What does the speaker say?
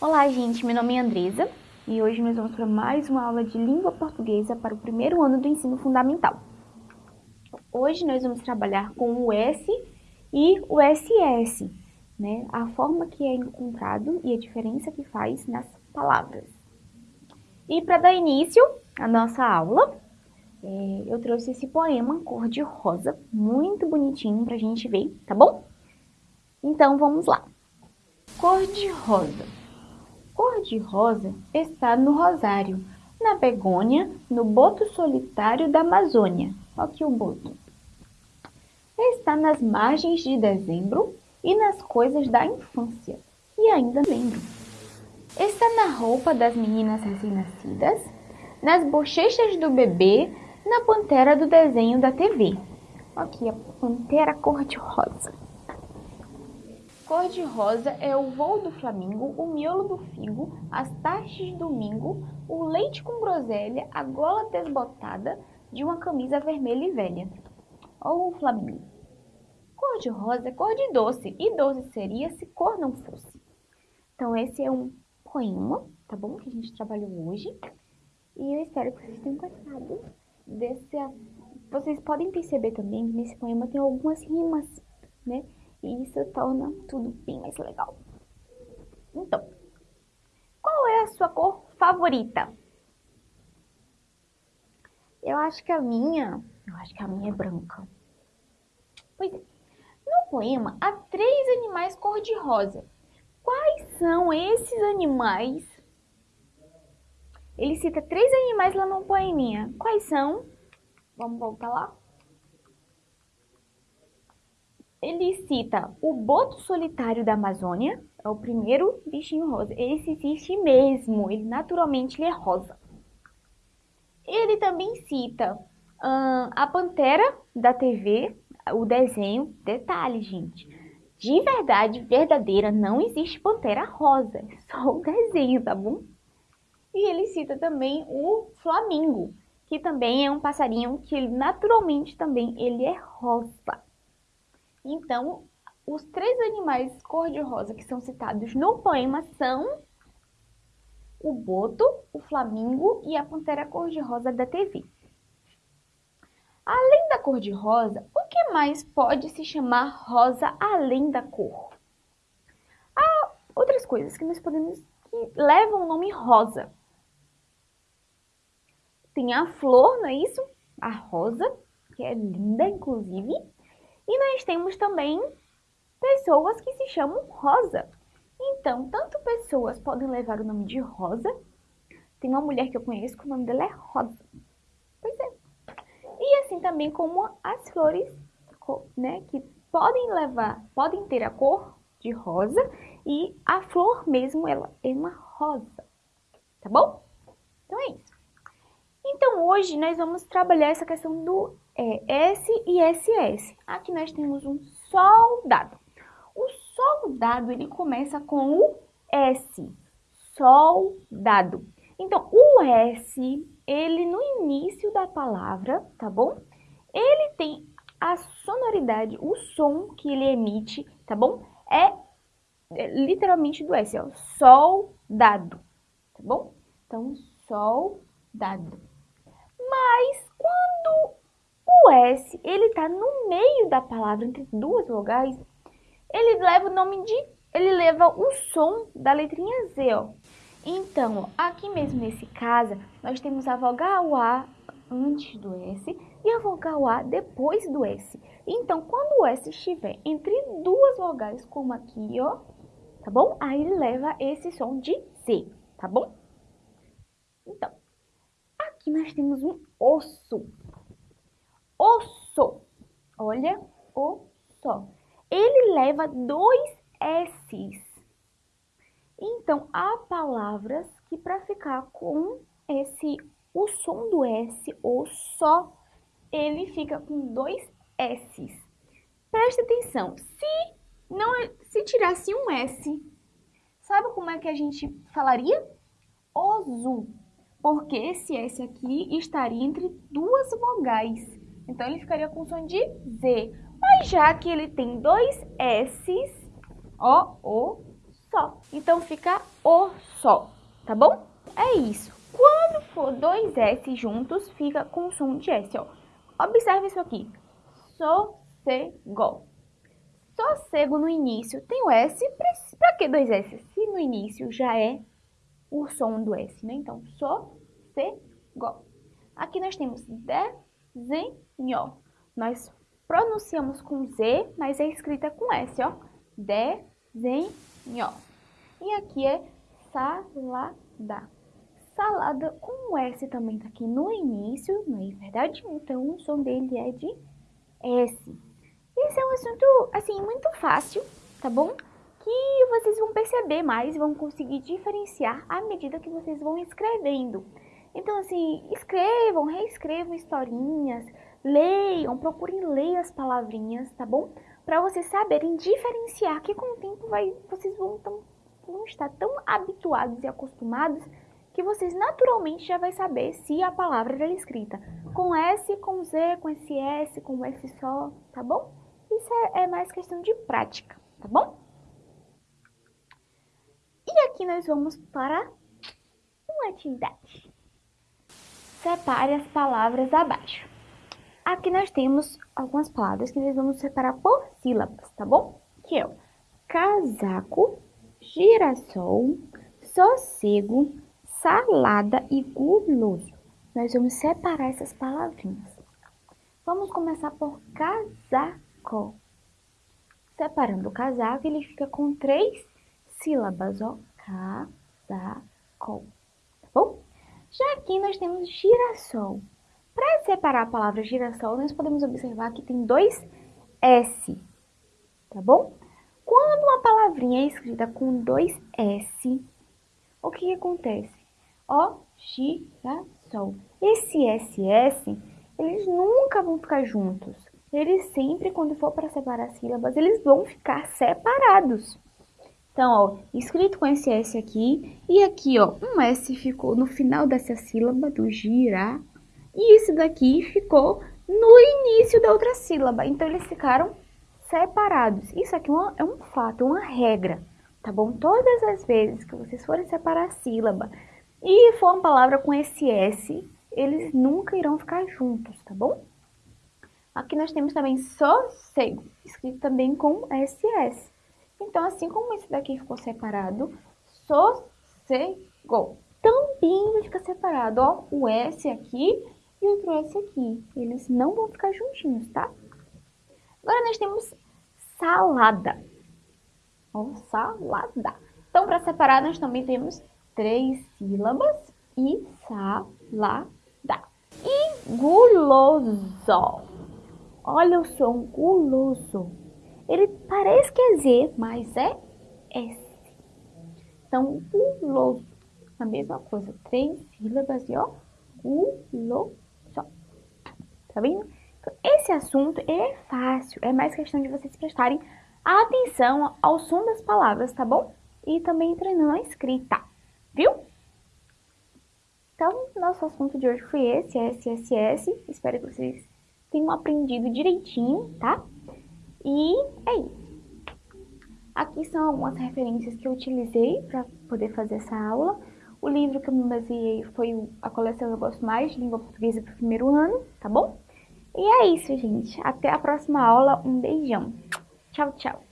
Olá, gente, meu nome é Andresa e hoje nós vamos para mais uma aula de língua portuguesa para o primeiro ano do ensino fundamental. Hoje nós vamos trabalhar com o S e o SS, né? A forma que é encontrado e a diferença que faz nas palavras. E para dar início à nossa aula, é, eu trouxe esse poema cor de rosa, muito bonitinho para a gente ver, tá bom? Então vamos lá. Cor de rosa cor-de-rosa está no rosário, na begônia, no boto solitário da Amazônia. Aqui o boto. Está nas margens de dezembro e nas coisas da infância. E ainda lembro. Está na roupa das meninas recém-nascidas, nas bochechas do bebê, na pantera do desenho da TV. Aqui a pantera cor-de-rosa. Cor-de-rosa é o voo do flamingo, o miolo do figo, as taxas do domingo, o leite com groselha, a gola desbotada de uma camisa vermelha e velha. Ou o flamingo. Cor-de-rosa é cor de doce, e doce seria se cor não fosse. Então esse é um poema, tá bom? Que a gente trabalhou hoje. E eu espero que vocês tenham gostado desse... Vocês podem perceber também que nesse poema tem algumas rimas, né? E isso torna tudo bem mais legal. Então, qual é a sua cor favorita? Eu acho que a minha, eu acho que a minha é branca. Pois é, no poema há três animais cor-de-rosa. Quais são esses animais? Ele cita três animais lá no poeminha. Quais são? Vamos voltar lá? Ele cita o boto solitário da Amazônia, é o primeiro bichinho rosa. Esse existe mesmo, ele naturalmente ele é rosa. Ele também cita hum, a pantera da TV, o desenho. Detalhe, gente, de verdade, verdadeira, não existe pantera rosa, é só o desenho, tá bom? E ele cita também o flamingo, que também é um passarinho que naturalmente também ele é rosa. Então, os três animais cor-de-rosa que são citados no poema são o boto, o flamingo e a pantera cor-de-rosa da TV. Além da cor-de-rosa, o que mais pode se chamar rosa além da cor? Há outras coisas que nós podemos que levam o nome rosa. Tem a flor, não é isso? A rosa, que é linda, inclusive. E nós temos também pessoas que se chamam Rosa. Então, tanto pessoas podem levar o nome de Rosa, tem uma mulher que eu conheço que o nome dela é Rosa. Pois é. E assim também como as flores, né, que podem levar, podem ter a cor de rosa e a flor mesmo, ela é uma rosa. Tá bom? Então hoje nós vamos trabalhar essa questão do é, S e SS. Aqui nós temos um soldado. O soldado, ele começa com o S, soldado. Então, o S, ele no início da palavra, tá bom? Ele tem a sonoridade, o som que ele emite, tá bom? É, é literalmente do S, ó, soldado, tá bom? Então, soldado. Mas o S, ele está no meio da palavra, entre duas vogais, ele leva o nome de... ele leva o som da letrinha Z, ó. Então, aqui mesmo nesse caso, nós temos a vogal A antes do S e a vogal A depois do S. Então, quando o S estiver entre duas vogais, como aqui, ó, tá bom? Aí ele leva esse som de Z, tá bom? Então, aqui nós temos um osso osso. Olha, o só. Ele leva dois S's. Então, há palavras que para ficar com esse, o som do S, ou só, ele fica com dois S's. Preste atenção, se, não, se tirasse um S, sabe como é que a gente falaria? Ozu, porque esse S aqui estaria entre duas vogais. Então, ele ficaria com som de Z. Mas já que ele tem dois S's, ó, o, só. Então fica o só, tá bom? É isso. Quando for dois S juntos, fica com som de S, ó. Observe isso aqui. Sossego. Sossego no início tem o S. Pra que dois S? Se no início já é o som do S, né? Então, sossego. Aqui nós temos desenho. Nós pronunciamos com Z, mas é escrita com S, ó. Desenho. E aqui é salada. Salada com S também tá aqui no início, não é verdade? Então, o som dele é de S. Esse é um assunto, assim, muito fácil, tá bom? Que vocês vão perceber mais, vão conseguir diferenciar à medida que vocês vão escrevendo. Então, assim, escrevam, reescrevam historinhas, leiam, procurem ler as palavrinhas, tá bom? Para vocês saberem diferenciar, que com o tempo vai, vocês vão, tão, vão estar tão habituados e acostumados que vocês naturalmente já vai saber se a palavra é escrita com S, com Z, com SS, com S só, tá bom? Isso é, é mais questão de prática, tá bom? E aqui nós vamos para uma atividade. Separe as palavras abaixo. Aqui nós temos algumas palavras que nós vamos separar por sílabas, tá bom? Que é o casaco, girassol, sossego, salada e guloso. Nós vamos separar essas palavrinhas. Vamos começar por casaco. Separando o casaco, ele fica com três sílabas, ó. Casaco. Tá bom? Já aqui nós temos girassol. Para separar a palavra girassol, nós podemos observar que tem dois S, tá bom? Quando uma palavrinha é escrita com dois S, o que, que acontece? Ó, girassol. Esse SS, eles nunca vão ficar juntos. Eles sempre, quando for para separar sílabas, eles vão ficar separados. Então, ó, escrito com esse S aqui, e aqui, ó, um S ficou no final dessa sílaba do girar, e esse daqui ficou no início da outra sílaba. Então, eles ficaram separados. Isso aqui é, é um fato, uma regra, tá bom? Todas as vezes que vocês forem separar a sílaba e for uma palavra com esse S, eles nunca irão ficar juntos, tá bom? Aqui nós temos também sossego, escrito também com SS. Então, assim como esse daqui ficou separado, sossego. Também vai ficar separado, ó, o S aqui e outro S aqui. Eles não vão ficar juntinhos, tá? Agora nós temos salada. Ó, salada. Então, para separar, nós também temos três sílabas e salada. E guloso. Olha o som guloso. Ele parece que é Z, mas é S. Então, guloso. A mesma coisa, três sílabas e ó, guloso. Tá vendo? Então, esse assunto é fácil, é mais questão de vocês prestarem atenção ao som das palavras, tá bom? E também treinando a escrita, viu? Então, nosso assunto de hoje foi esse, SSS. Espero que vocês tenham aprendido direitinho, tá? E é isso. Aqui são algumas referências que eu utilizei para poder fazer essa aula. O livro que eu me baseei foi a coleção Eu Gosto Mais de Língua Portuguesa para o primeiro ano, tá bom? E é isso, gente. Até a próxima aula. Um beijão. Tchau, tchau.